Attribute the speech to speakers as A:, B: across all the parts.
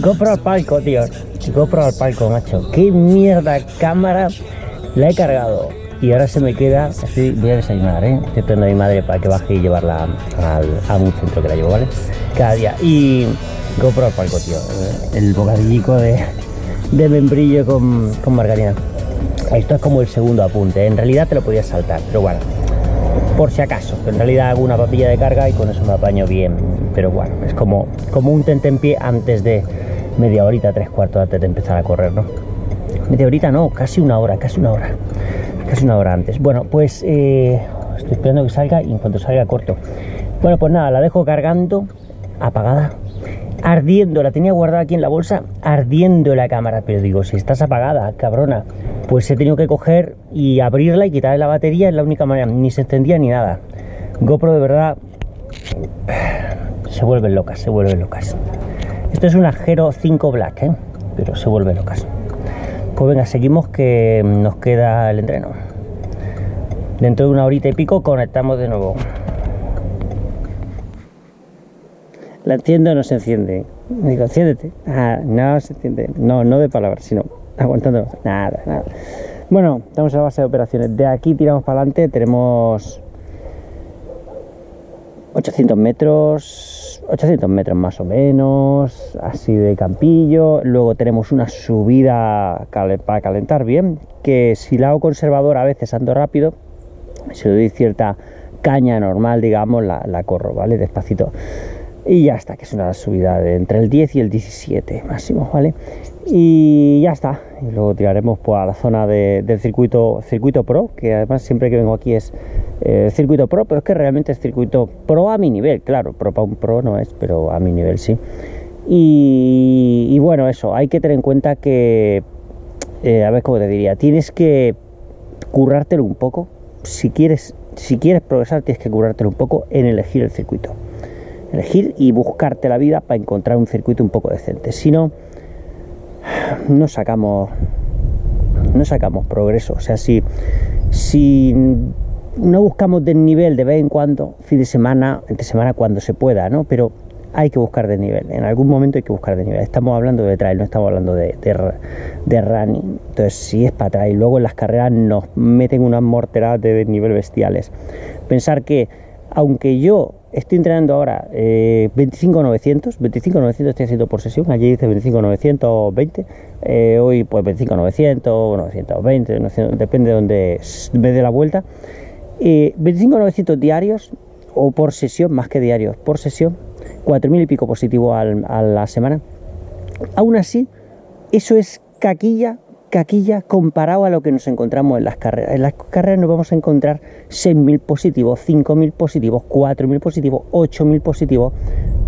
A: GoPro al palco, tío. GoPro al palco, macho. Qué mierda cámara la he cargado. Y ahora se me queda. Estoy, voy a desayunar, ¿eh? Estoy esperando a mi madre para que baje y llevarla al, a un centro que la llevo, ¿vale? Cada día. Y GoPro al palco, tío. El bocadillico de, de membrillo con, con margarina. Esto es como el segundo apunte. En realidad te lo podías saltar, pero bueno. Por si acaso. En realidad hago una papilla de carga y con eso me apaño bien. Pero bueno, es como, como un tentempié antes de media horita, tres cuartos antes de empezar a correr, ¿no? Media horita no, casi una hora, casi una hora. Casi una hora antes. Bueno, pues eh, estoy esperando que salga y en cuanto salga corto. Bueno, pues nada, la dejo cargando, apagada, ardiendo, la tenía guardada aquí en la bolsa, ardiendo la cámara, pero digo, si estás apagada, cabrona, pues he tenido que coger y abrirla y quitarle la batería, es la única manera, ni se encendía ni nada. GoPro de verdad se vuelven locas, se vuelven locas. Esto es una Hero 5 Black, ¿eh? pero se vuelven locas. Pues venga, seguimos que nos queda el entreno. Dentro de una horita y pico conectamos de nuevo. La o no se enciende. Digo, enciéndete. Ah, no se enciende. No, no de palabras, sino aguantando. Nada, nada. Bueno, estamos en la base de operaciones. De aquí tiramos para adelante. Tenemos 800 metros, 800 metros más o menos, así de campillo. Luego tenemos una subida para calentar bien, que si la hago conservador a veces ando rápido, si le doy cierta caña normal, digamos, la corro, ¿vale? Despacito y ya está, que es una subida de entre el 10 y el 17 máximo, ¿vale? Y ya está, y luego tiraremos pues, a la zona de, del circuito, circuito Pro, que además siempre que vengo aquí es eh, circuito Pro, pero es que realmente es circuito Pro a mi nivel, claro, Pro para un Pro no es, pero a mi nivel sí. Y, bueno, eso, hay que tener en cuenta que, eh, a ver cómo te diría, tienes que currártelo un poco, si quieres, si quieres progresar tienes que currártelo un poco en elegir el circuito elegir y buscarte la vida para encontrar un circuito un poco decente. Si no, no sacamos, no sacamos progreso. O sea, si, si no buscamos desnivel de vez en cuando, fin de semana, entre semana cuando se pueda, ¿no? Pero hay que buscar desnivel, en algún momento hay que buscar desnivel. Estamos hablando de trail, no estamos hablando de, de, running. Entonces, si es para trail, luego en las carreras nos meten unas morteradas de desnivel bestiales. Pensar que, aunque yo Estoy entrenando ahora eh, 25.900, 25.900 estoy haciendo por sesión, allí dice 25.920, eh, hoy pues 25.900, 920, depende de donde me dé la vuelta. Eh, 25.900 diarios o por sesión, más que diarios, por sesión, 4.000 y pico positivo a la semana. Aún así, eso es caquilla caquilla comparado a lo que nos encontramos en las carreras. En las carreras nos vamos a encontrar 6.000 positivos, 5.000 positivos, 4.000 positivos, 8.000 positivos,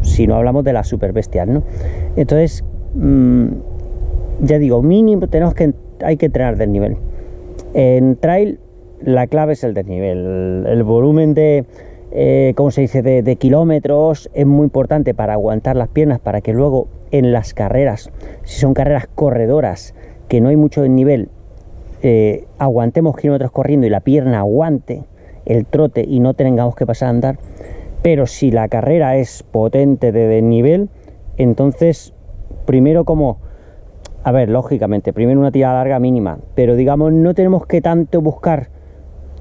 A: si no hablamos de las super bestias, ¿no? Entonces, mmm, ya digo, mínimo tenemos que, hay que entrenar del nivel. En trail la clave es el desnivel, el volumen de, eh, ¿cómo se dice?, de, kilómetros es muy importante para aguantar las piernas, para que luego en las carreras, si son carreras corredoras, que no hay mucho nivel, eh, aguantemos kilómetros corriendo y la pierna aguante el trote y no tengamos que pasar a andar. Pero si la carrera es potente de desnivel, entonces primero como, a ver, lógicamente, primero una tirada larga mínima, pero digamos no tenemos que tanto buscar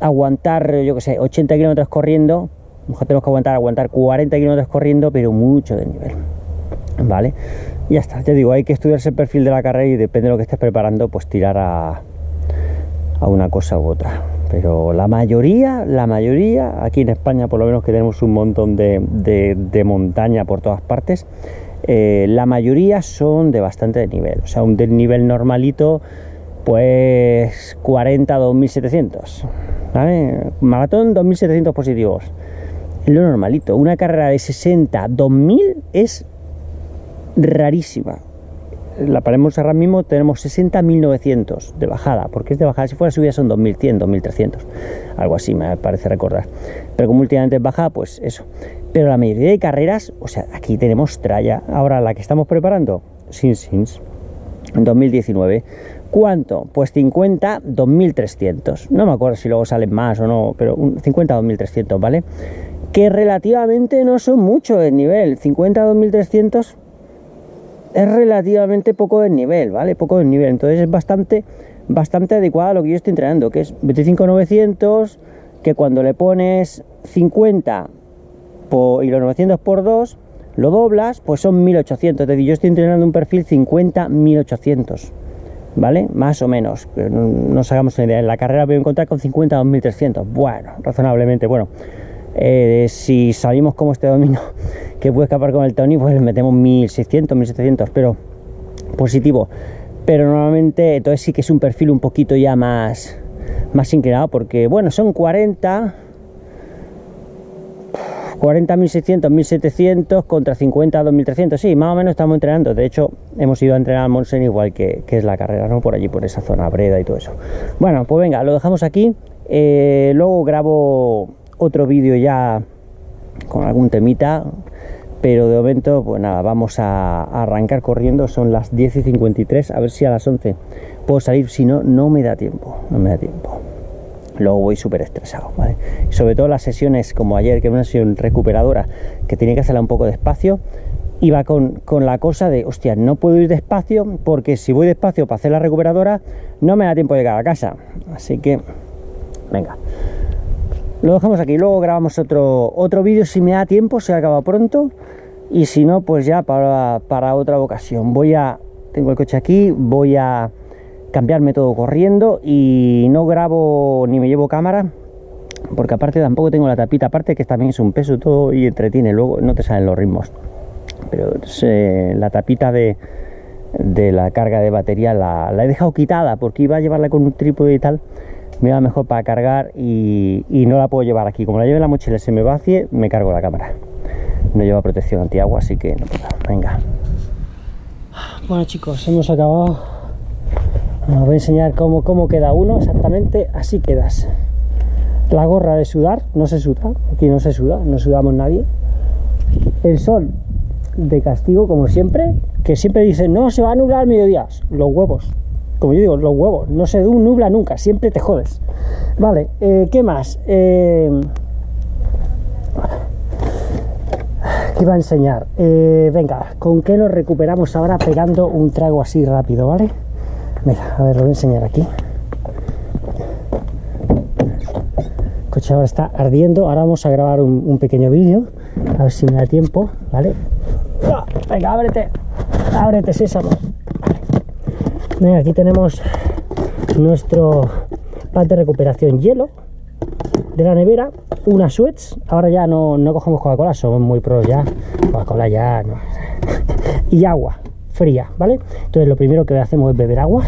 A: aguantar, yo que sé, 80 kilómetros corriendo, mejor tenemos que aguantar, aguantar 40 kilómetros corriendo, pero mucho de nivel, ¿vale? ya está, ya digo, hay que estudiarse el perfil de la carrera y depende de lo que estés preparando, pues tirar a, a una cosa u otra. Pero la mayoría, la mayoría, aquí en España por lo menos que tenemos un montón de, de, montaña por todas partes, eh, la mayoría son de bastante nivel. O sea, un desnivel normalito, pues 40 2700. ¿vale? Maratón 2700 positivos. Lo normalito. Una carrera de 60 2000 es rarísima. La paremos ahora mismo tenemos 60.900 de bajada, porque es de bajada, si fuera subida son 2.100, 2.300, algo así me parece recordar. Pero como últimamente es bajada, pues eso. Pero la mayoría de carreras, o sea, aquí tenemos tralla. Ahora la que estamos preparando, Sin Sins. en 2019. ¿Cuánto? Pues 50, 2300. No me acuerdo si luego salen más o no, pero 50, 2300, ¿vale? Que relativamente no son mucho el nivel. 50, 2300 es relativamente poco el nivel, ¿vale? Poco el nivel. Entonces es bastante, bastante adecuado a lo que yo estoy entrenando, que es 25,900, que cuando le pones 50 y los 900 por 2, lo doblas, pues son 1800. Es decir, yo estoy entrenando un perfil 50-1800. ¿vale? Más o menos, no nos hagamos una idea. En la carrera voy a encontrar con 50 2300. Bueno, razonablemente, bueno. Eh, si salimos como este domingo, que puede escapar con el Tony, pues le metemos 1600, 1700, pero positivo. Pero normalmente, entonces sí que es un perfil un poquito ya más, más inclinado, porque bueno, son 40 40.600, 1.700 contra 50, 2.300. Sí, más o menos estamos entrenando. De hecho, hemos ido a entrenar a Monsen igual que, es la carrera, ¿no? Por allí, por esa zona breda y todo eso. Bueno, pues venga, lo dejamos aquí. Eh, luego grabo otro vídeo ya con algún temita. Pero de momento, pues nada, vamos a, arrancar corriendo. Son las 10 y 53. A ver si a las 11 puedo salir. Si no, no me da tiempo. No me da tiempo luego voy súper estresado, sobre todo las sesiones como ayer, que era una sesión recuperadora, que tenía que hacerla un poco despacio, iba con, con, la cosa de, hostia, no puedo ir despacio, porque si voy despacio para hacer la recuperadora, no me da tiempo de llegar a casa. Así que, venga. Lo dejamos aquí, luego grabamos otro, otro vídeo si me da tiempo, se acaba pronto. Y si no, pues ya para, para otra ocasión. Voy a, tengo el coche aquí, voy a cambiarme todo corriendo y no grabo ni me llevo cámara porque aparte tampoco tengo la tapita, aparte que también es un peso todo y entretiene, luego no te salen los ritmos. Pero la tapita de, de, la carga de batería la, he dejado quitada porque iba a llevarla con un trípode y tal, me iba mejor para cargar y, no la puedo llevar aquí. Como la lleve en la mochila se me vacie, me cargo la cámara. No lleva protección antiagua, así que no Venga. Bueno chicos, hemos acabado os voy a enseñar cómo, cómo queda uno exactamente, así quedas. La gorra de sudar, no se suda, aquí no se suda, no sudamos nadie. El sol de castigo, como siempre, que siempre dicen, no, se va a nublar mediodía. Los huevos, como yo digo, los huevos, no se nubla nunca, siempre te jodes. Vale, eh, ¿qué más? Eh, ¿Qué iba a enseñar? Eh, venga, ¿con qué nos recuperamos ahora pegando un trago así rápido, ¿vale? Mira, a ver, lo voy a enseñar aquí. El coche ahora está ardiendo. Ahora vamos a grabar un, pequeño vídeo. A ver si me da tiempo, ¿vale? Venga, ábrete. Ábrete, sésamo. Aquí tenemos nuestro pan de recuperación hielo de la nevera, una sweats. Ahora ya no, no cogemos Coca-Cola, somos muy pros ya. Coca-Cola ya no. y agua fría, ¿vale? Entonces lo primero que hacemos es beber agua.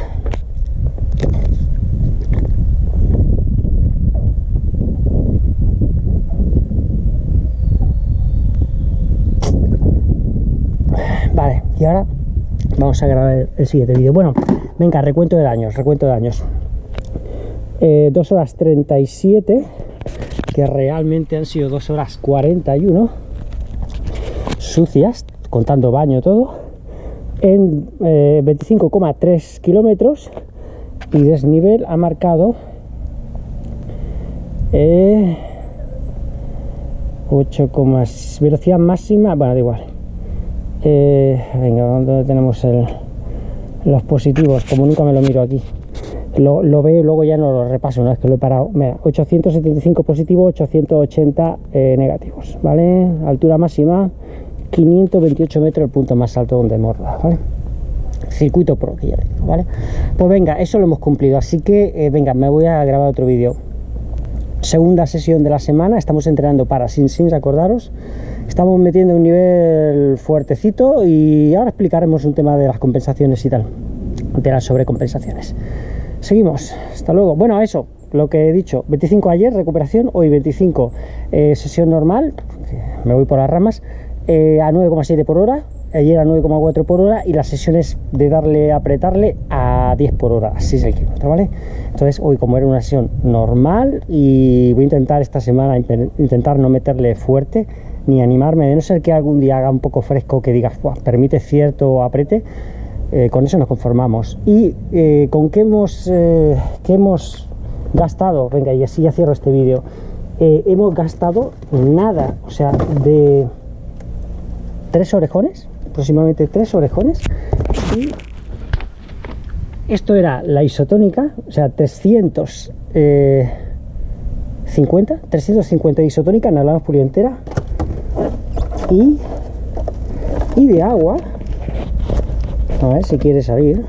A: Vale, y ahora vamos a grabar el siguiente vídeo. Bueno, venga, recuento de daños, recuento de daños. 2 eh, horas 37, que realmente han sido 2 horas 41, sucias, contando baño todo en 25,3 eh, kilómetros y desnivel ha marcado 8, eh, velocidad máxima, bueno, da igual. Eh, venga, ¿dónde tenemos los positivos? Como nunca me lo miro aquí. Lo, veo y luego ya no lo repaso una vez que lo he parado. 875 positivos, 880 negativos, ¿vale? Altura máxima 528 metros el punto más alto donde hemos ¿vale? Circuito pro, ¿vale? Pues venga, eso lo hemos cumplido, así que eh, venga, me voy a grabar otro vídeo. Segunda sesión de la semana, estamos entrenando para sin sin, acordaros. Estamos metiendo un nivel fuertecito y ahora explicaremos un tema de las compensaciones y tal, de las sobrecompensaciones. Seguimos, hasta luego. Bueno, eso, lo que he dicho, 25 ayer, recuperación, hoy 25 eh, sesión normal, me voy por las ramas, eh, a 9,7 por hora, ayer a 9,4 por hora y las sesiones de darle, apretarle a 10 por hora, así es el kilómetro, ¿vale? Entonces hoy como era una sesión normal y voy a intentar esta semana intentar no meterle fuerte ni animarme, de no ser que algún día haga un poco fresco que digas, permite cierto aprete, Eh, con eso nos conformamos. ¿Y eh, con qué hemos, eh, qué hemos gastado? Venga, y así ya cierro este vídeo. Hemos gastado nada, o sea, de tres orejones, aproximadamente tres orejones. Y esto era la isotónica, o sea, 350, 350 de isotónica, hablamos polientera. Y, y de agua, a ver si quiere salir,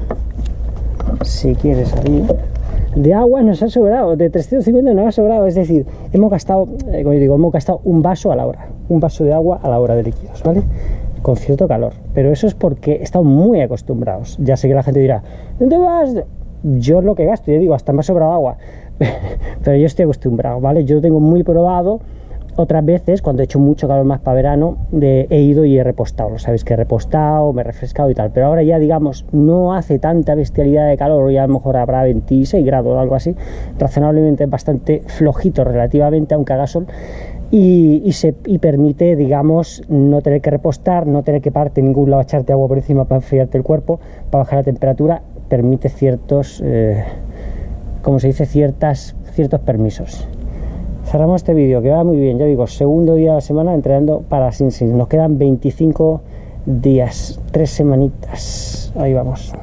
A: si quiere salir de agua nos ha sobrado, de 350 nos ha sobrado, es decir, hemos gastado, eh, como yo digo, hemos gastado un vaso a la hora, un vaso de agua a la hora de líquidos, ¿vale? Con cierto calor, pero eso es porque estamos muy acostumbrados. Ya sé que la gente dirá, ¿dónde vas? Yo lo que gasto, yo digo, hasta me ha sobrado agua, pero yo estoy acostumbrado, ¿vale? Yo tengo muy probado otras veces, cuando he hecho mucho calor más para verano, he ido y he repostado. Lo sabéis que he repostado, me he refrescado y tal. Pero ahora ya, digamos, no hace tanta bestialidad de calor. Ya a lo mejor habrá 26 grados o algo así. Razonablemente bastante flojito relativamente, aunque haga sol. Y, permite, digamos, no tener que repostar, no tener que pararte ningún lado, echarte agua por encima para enfriarte el cuerpo, para bajar la temperatura. Permite ciertos, eh, como se dice, ciertas, ciertos permisos cerramos este vídeo que va muy bien ya digo segundo día de la semana entrenando para Sin nos quedan 25 días tres semanitas. Ahí vamos